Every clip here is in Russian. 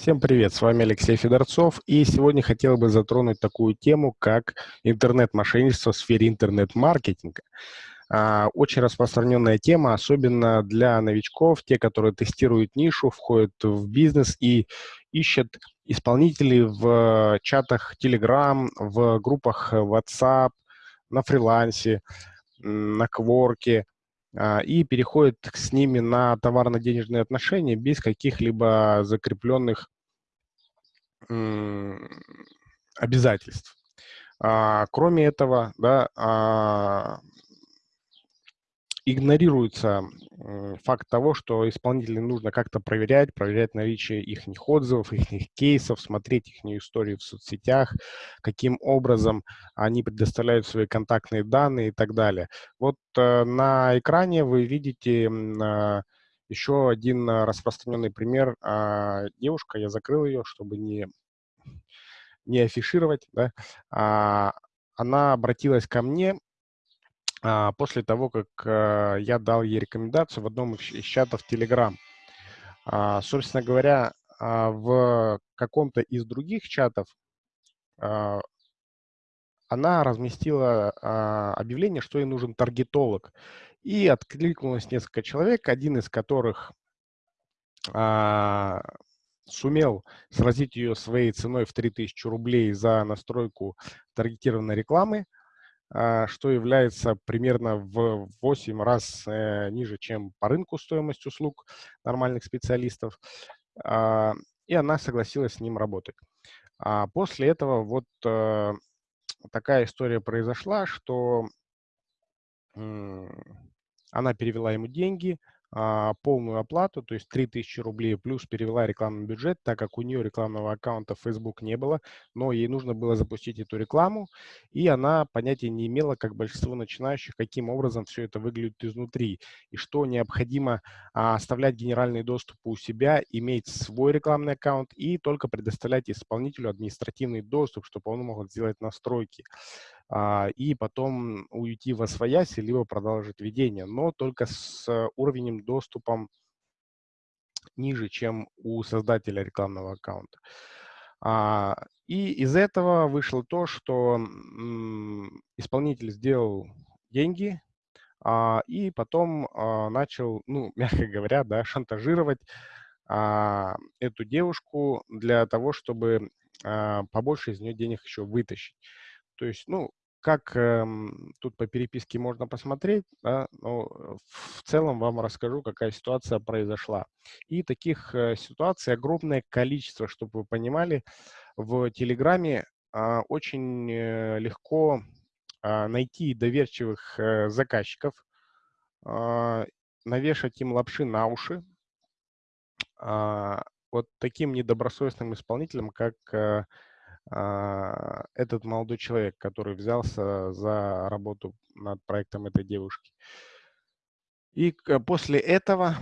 Всем привет, с вами Алексей Федорцов, и сегодня хотел бы затронуть такую тему, как интернет-мошенничество в сфере интернет-маркетинга. А, очень распространенная тема, особенно для новичков, те, которые тестируют нишу, входят в бизнес и ищут исполнителей в чатах Telegram, в группах WhatsApp, на фрилансе, на кворке, и переходит с ними на товарно-денежные отношения без каких-либо закрепленных обязательств. А, кроме этого, да, а, игнорируется факт того, что исполнителям нужно как-то проверять, проверять наличие их отзывов, их кейсов, смотреть их истории в соцсетях, каким образом они предоставляют свои контактные данные и так далее. Вот э, на экране вы видите еще один распространенный пример. Э, девушка, я закрыл ее, чтобы не, не афишировать, да, э, она обратилась ко мне а, после того, как а, я дал ей рекомендацию в одном из чатов Telegram. А, собственно говоря, в каком-то из других чатов она разместила объявление, что ей нужен таргетолог. И откликнулось несколько человек, один из которых сумел сразить ее своей ценой в 3000 рублей за настройку таргетированной рекламы. А, что является примерно в 8 раз э, ниже, чем по рынку стоимость услуг нормальных специалистов. А, и она согласилась с ним работать. А после этого вот э, такая история произошла, что она перевела ему деньги, а, полную оплату, то есть 3000 рублей, плюс перевела рекламный бюджет, так как у нее рекламного аккаунта в Facebook не было, но ей нужно было запустить эту рекламу, и она понятия не имела, как большинство начинающих, каким образом все это выглядит изнутри, и что необходимо а, оставлять генеральный доступ у себя, иметь свой рекламный аккаунт и только предоставлять исполнителю административный доступ, чтобы он мог сделать настройки. А, и потом уйти во своясь, либо продолжить ведение, но только с уровнем доступом ниже, чем у создателя рекламного аккаунта. А, и из этого вышло то, что исполнитель сделал деньги, а, и потом начал, ну, мягко говоря, да, шантажировать эту девушку для того, чтобы побольше из нее денег еще вытащить. То есть, ну, как э, тут по переписке можно посмотреть, да, но э, в целом вам расскажу, какая ситуация произошла. И таких э, ситуаций огромное количество, чтобы вы понимали. В Телеграме э, очень э, легко э, найти доверчивых э, заказчиков, э, навешать им лапши на уши, э, вот таким недобросовестным исполнителям, как э, этот молодой человек, который взялся за работу над проектом этой девушки. И после этого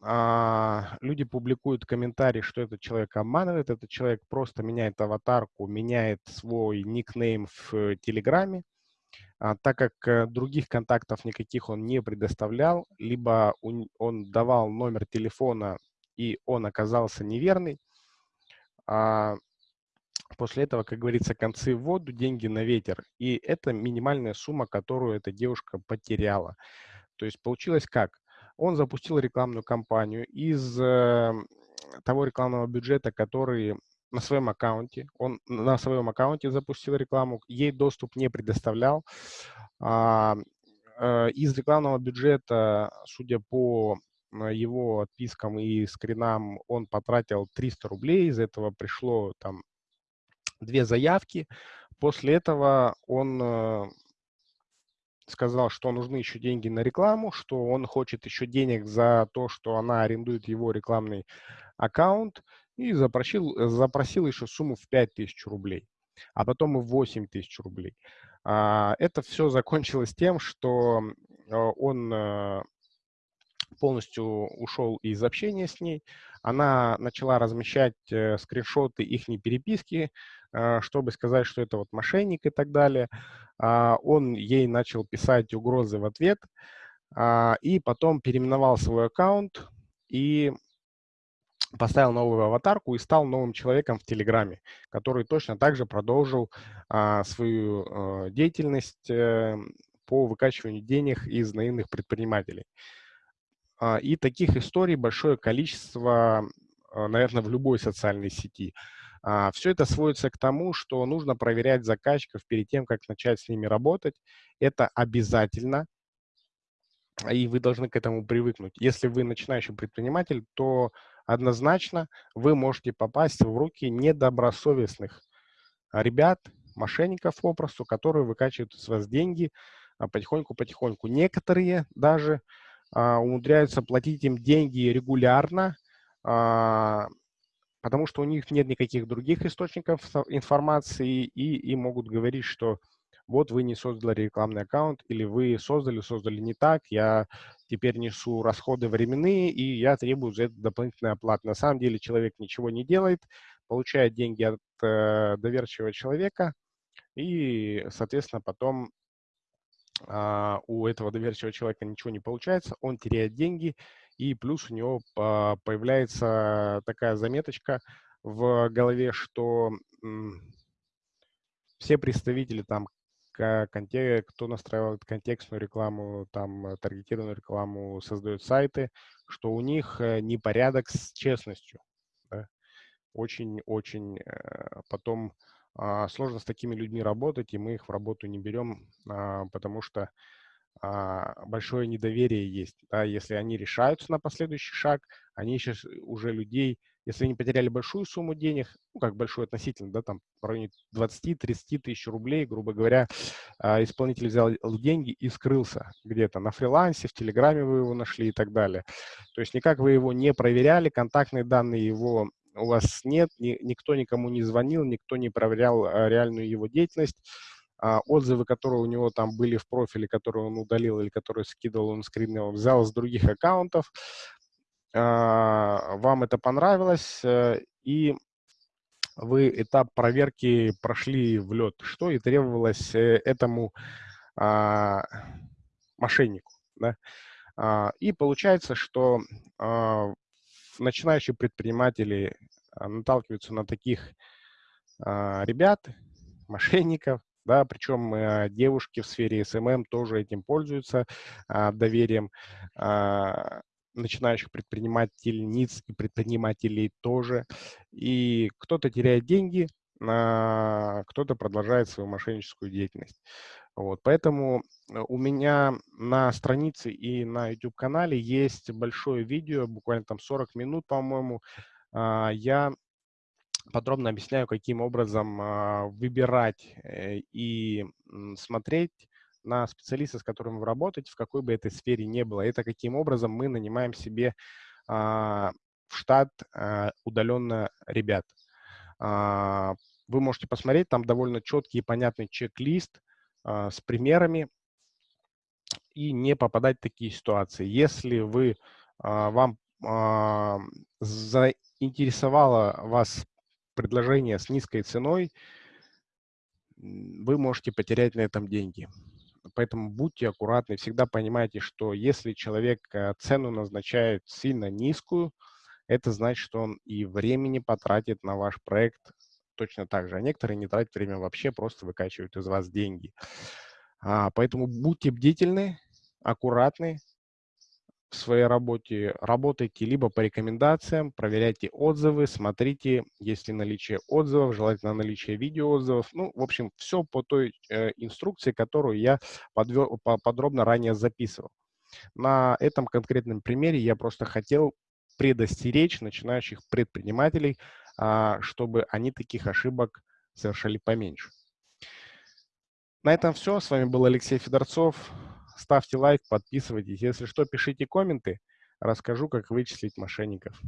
а, люди публикуют комментарии, что этот человек обманывает, этот человек просто меняет аватарку, меняет свой никнейм в Телеграме, а, так как э, других контактов никаких он не предоставлял, либо он давал номер телефона, и он оказался неверный, После этого, как говорится, концы в воду, деньги на ветер. И это минимальная сумма, которую эта девушка потеряла. То есть получилось как? Он запустил рекламную кампанию из э, того рекламного бюджета, который на своем аккаунте, он на своем аккаунте запустил рекламу, ей доступ не предоставлял. А, э, из рекламного бюджета, судя по его отпискам и скринам, он потратил 300 рублей, из этого пришло там две заявки. После этого он э, сказал, что нужны еще деньги на рекламу, что он хочет еще денег за то, что она арендует его рекламный аккаунт, и запросил, запросил еще сумму в 5000 рублей, а потом и 8 тысяч рублей. А, это все закончилось тем, что э, он э, полностью ушел из общения с ней. Она начала размещать скриншоты их переписки, а, чтобы сказать, что это вот мошенник и так далее. А, он ей начал писать угрозы в ответ а, и потом переименовал свой аккаунт и поставил новую аватарку и стал новым человеком в Телеграме, который точно так же продолжил а, свою а, деятельность а, по выкачиванию денег из наивных предпринимателей. А, и таких историй большое количество, а, наверное, в любой социальной сети. А, Все это сводится к тому, что нужно проверять заказчиков перед тем, как начать с ними работать. Это обязательно, и вы должны к этому привыкнуть. Если вы начинающий предприниматель, то однозначно вы можете попасть в руки недобросовестных ребят, мошенников попросту, которые выкачивают из вас деньги потихоньку-потихоньку. Некоторые даже умудряются платить им деньги регулярно, а, потому что у них нет никаких других источников информации, и им могут говорить, что вот вы не создали рекламный аккаунт, или вы создали, создали не так, я теперь несу расходы временные, и я требую за это дополнительной оплаты. На самом деле человек ничего не делает, получает деньги от э, доверчивого человека, и, соответственно, потом а, у этого доверчивого человека ничего не получается, он теряет деньги, и плюс у него появляется такая заметочка в голове, что все представители там кто настраивает контекстную рекламу, там э, таргетированную рекламу, создает сайты, что у них э, непорядок с честностью. Очень-очень э, потом а, сложно с такими людьми работать, и мы их в работу не берем, а, потому что а, большое недоверие есть. Да, если они решаются на последующий шаг, они сейчас уже людей, если они потеряли большую сумму денег, ну, как большую относительно, да, там в районе 20-30 тысяч рублей, грубо говоря, а, исполнитель взял деньги и скрылся где-то на фрилансе, в Телеграме вы его нашли и так далее. То есть никак вы его не проверяли, контактные данные его у вас нет, ни, никто никому не звонил, никто не проверял а, реальную его деятельность, а, отзывы, которые у него там были в профиле, которые он удалил или которые скидывал, он скринил, взял с других аккаунтов. А, вам это понравилось, э, и вы этап проверки прошли влёт, что и требовалось э, этому а, мошеннику. Да? И получается, что начинающие предприниматели наталкиваются на таких ребят, мошенников, да, причем э, девушки в сфере SMM тоже этим пользуются, э, доверием э, начинающих предпринимательниц и предпринимателей тоже. И кто-то теряет деньги, а кто-то продолжает свою мошенническую деятельность. Вот, поэтому у меня на странице и на YouTube-канале есть большое видео, буквально там 40 минут, по-моему. Я подробно объясняю, каким образом а, выбирать э, и смотреть на специалиста, с которым вы работаете, в какой бы этой сфере не было. Это каким образом мы нанимаем себе а, в штат а, удаленно ребят. Вы можете посмотреть, там довольно четкий и понятный чек-лист с примерами и не попадать в такие ситуации. Если вы, вам заинтересовало вас предложение с низкой ценой, вы можете потерять на этом деньги. Поэтому будьте аккуратны, всегда понимайте, что если человек э, цену назначает сильно низкую, это значит, что он и времени потратит на ваш проект точно так же. А некоторые не тратят время вообще, просто выкачивают из вас деньги. А, поэтому будьте бдительны, аккуратны, в своей работе работайте либо по рекомендациям, проверяйте отзывы, смотрите, есть ли наличие отзывов, желательно наличие видеоотзывов. Ну, в общем, все по той э, инструкции, которую я подвел, по, подробно ранее записывал. На этом конкретном примере я просто хотел предостеречь начинающих предпринимателей, а, чтобы они таких ошибок совершали поменьше. На этом все. С вами был Алексей Федорцов ставьте лайк, подписывайтесь. Если что, пишите комменты, расскажу, как вычислить мошенников.